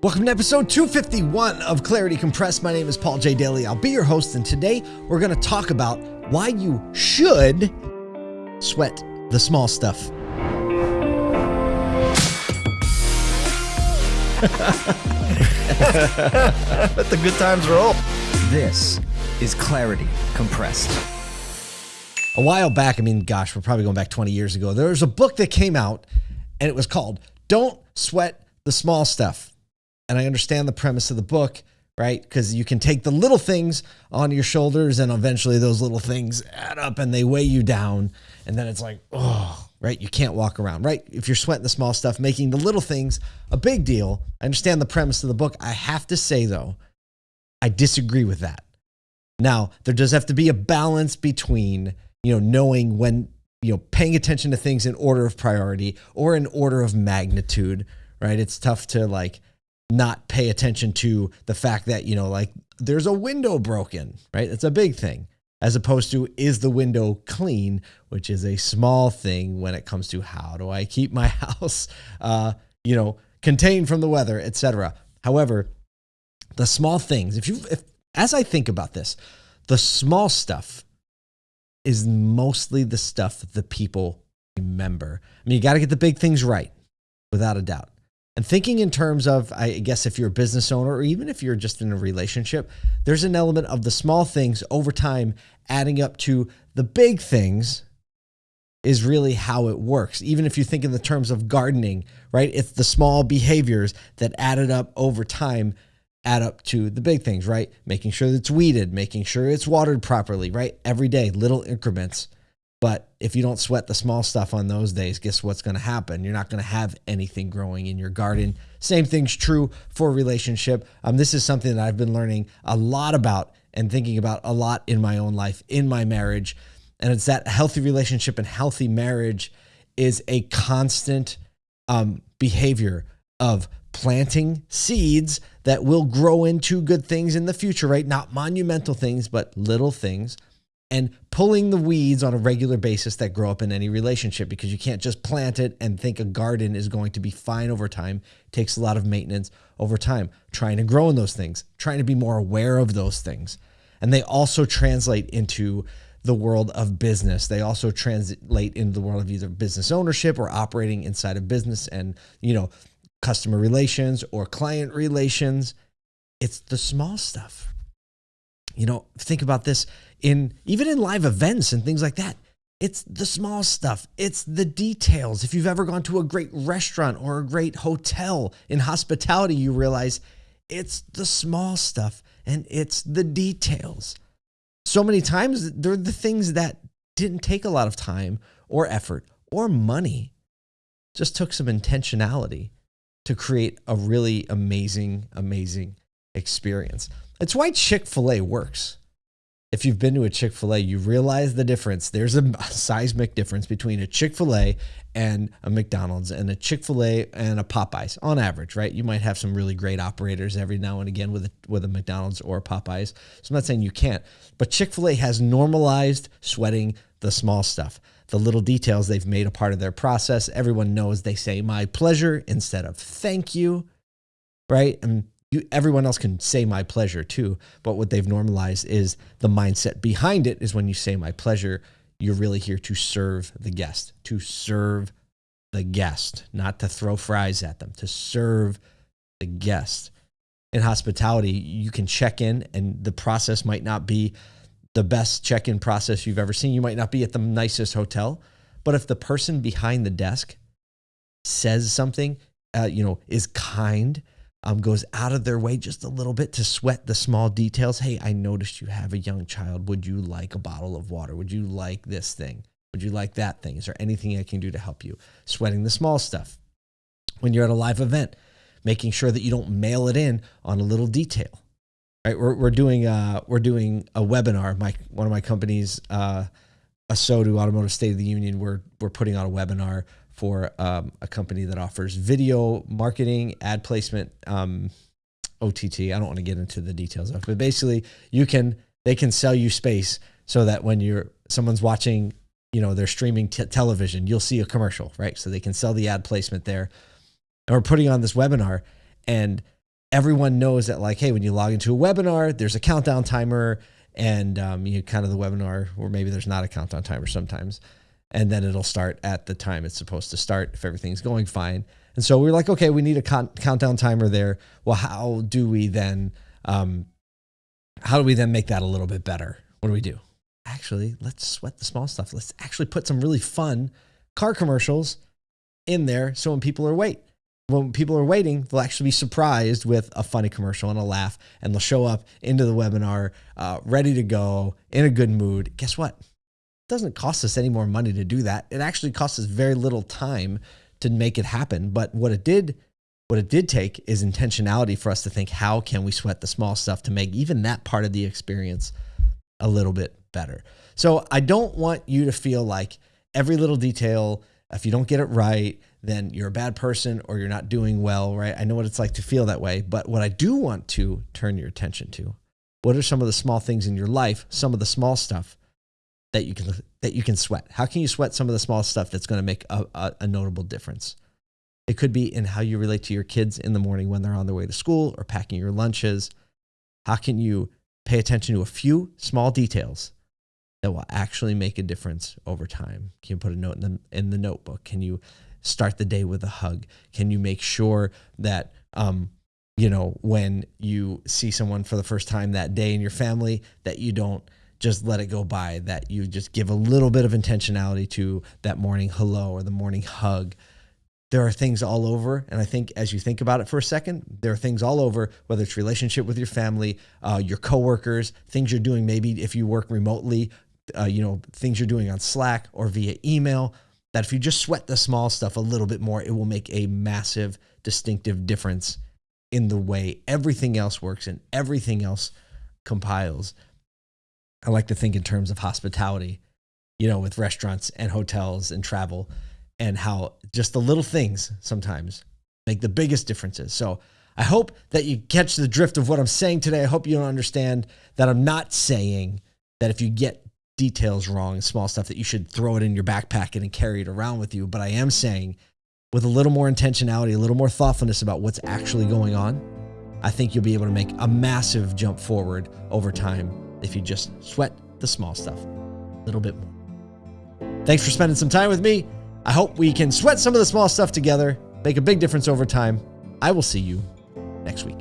Welcome to episode 251 of Clarity Compressed. My name is Paul J. Daly. I'll be your host, and today we're going to talk about why you should sweat the small stuff. Let the good times roll. This is Clarity Compressed. A while back, I mean, gosh, we're probably going back 20 years ago, there was a book that came out, and it was called Don't Sweat the Small Stuff and I understand the premise of the book, right? Because you can take the little things on your shoulders, and eventually those little things add up and they weigh you down. And then it's like, oh, right? You can't walk around, right? If you're sweating the small stuff, making the little things a big deal. I understand the premise of the book. I have to say, though, I disagree with that. Now, there does have to be a balance between, you know, knowing when, you know, paying attention to things in order of priority or in order of magnitude, right? It's tough to like, not pay attention to the fact that, you know, like there's a window broken, right? It's a big thing, as opposed to is the window clean, which is a small thing when it comes to how do I keep my house, uh, you know, contained from the weather, etc. However, the small things, if you, if, as I think about this, the small stuff is mostly the stuff that the people remember. I mean, you got to get the big things right, without a doubt. And thinking in terms of, I guess, if you're a business owner or even if you're just in a relationship, there's an element of the small things over time adding up to the big things is really how it works. Even if you think in the terms of gardening, right? It's the small behaviors that added up over time add up to the big things, right? Making sure that it's weeded, making sure it's watered properly, right? Every day, little increments. But if you don't sweat the small stuff on those days, guess what's going to happen? You're not going to have anything growing in your garden. Same thing's true for relationship. Um, this is something that I've been learning a lot about and thinking about a lot in my own life, in my marriage. And it's that healthy relationship and healthy marriage is a constant um, behavior of planting seeds that will grow into good things in the future, right? Not monumental things, but little things and pulling the weeds on a regular basis that grow up in any relationship because you can't just plant it and think a garden is going to be fine over time. It takes a lot of maintenance over time, trying to grow in those things, trying to be more aware of those things. And they also translate into the world of business. They also translate into the world of either business ownership or operating inside of business and, you know, customer relations or client relations. It's the small stuff. You know, think about this in even in live events and things like that. It's the small stuff. It's the details. If you've ever gone to a great restaurant or a great hotel in hospitality, you realize it's the small stuff and it's the details. So many times they're the things that didn't take a lot of time or effort or money. Just took some intentionality to create a really amazing, amazing experience. It's why Chick fil A works if you've been to a Chick fil A, you realize the difference. There's a seismic difference between a Chick fil A and a McDonald's, and a Chick fil A and a Popeyes on average, right? You might have some really great operators every now and again with a, with a McDonald's or a Popeyes. So I'm not saying you can't, but Chick fil A has normalized sweating the small stuff. The little details they've made a part of their process. Everyone knows they say my pleasure instead of thank you, right? And you, everyone else can say my pleasure too. But what they've normalized is the mindset behind it is when you say my pleasure, you're really here to serve the guest, to serve the guest, not to throw fries at them, to serve the guest. In hospitality, you can check in and the process might not be the best check in process you've ever seen. You might not be at the nicest hotel, but if the person behind the desk says something, uh, you know, is kind, um, goes out of their way just a little bit to sweat the small details. Hey, I noticed you have a young child. Would you like a bottle of water? Would you like this thing? Would you like that thing? Is there anything I can do to help you? Sweating the small stuff. When you're at a live event, making sure that you don't mail it in on a little detail. Right? We're, we're doing a, we're doing a webinar. My one of my companies, uh, ASOTU Automotive State of the Union, we're we're putting on a webinar for um, a company that offers video marketing, ad placement, um, OTT. I don't want to get into the details of, it, but basically, you can they can sell you space so that when you're someone's watching, you know, they're streaming television, you'll see a commercial, right? So they can sell the ad placement there. And we're putting on this webinar, and everyone knows that like, hey, when you log into a webinar, there's a countdown timer and um, you kind of the webinar, or maybe there's not a countdown timer sometimes. And then it'll start at the time it's supposed to start if everything's going fine. And so we are like, okay, we need a countdown timer there. Well, how do we then, um, how do we then make that a little bit better? What do we do? Actually, let's sweat the small stuff. Let's actually put some really fun car commercials in there. So when people are wait, when people are waiting, they'll actually be surprised with a funny commercial and a laugh, and they'll show up into the webinar uh, ready to go in a good mood. Guess what? Doesn't cost us any more money to do that. It actually costs us very little time to make it happen. But what it did, what it did take is intentionality for us to think, how can we sweat the small stuff to make even that part of the experience a little bit better? So I don't want you to feel like every little detail, if you don't get it right, then you're a bad person or you're not doing well, right? I know what it's like to feel that way. But what I do want to turn your attention to, what are some of the small things in your life, some of the small stuff that you can that you can sweat? How can you sweat some of the small stuff that's going to make a, a, a notable difference? It could be in how you relate to your kids in the morning when they're on their way to school or packing your lunches. How can you pay attention to a few small details that will actually make a difference over time? Can you put a note in the, in the notebook? Can you start the day with a hug? Can you make sure that, um, you know, when you see someone for the first time that day in your family, that you don't just let it go by, that you just give a little bit of intentionality to that morning hello or the morning hug. There are things all over. And I think as you think about it for a second, there are things all over, whether it's relationship with your family, uh, your coworkers, things you're doing, maybe if you work remotely, uh, you know, things you're doing on Slack or via email, that if you just sweat the small stuff a little bit more, it will make a massive distinctive difference in the way everything else works and everything else compiles. I like to think in terms of hospitality, you know, with restaurants and hotels and travel, and how just the little things sometimes make the biggest differences. So I hope that you catch the drift of what I'm saying today. I hope you don't understand that I'm not saying that if you get details wrong, small stuff that you should throw it in your backpack and carry it around with you. But I am saying with a little more intentionality, a little more thoughtfulness about what's actually going on, I think you'll be able to make a massive jump forward over time if you just sweat the small stuff a little bit more. Thanks for spending some time with me. I hope we can sweat some of the small stuff together, make a big difference over time. I will see you next week.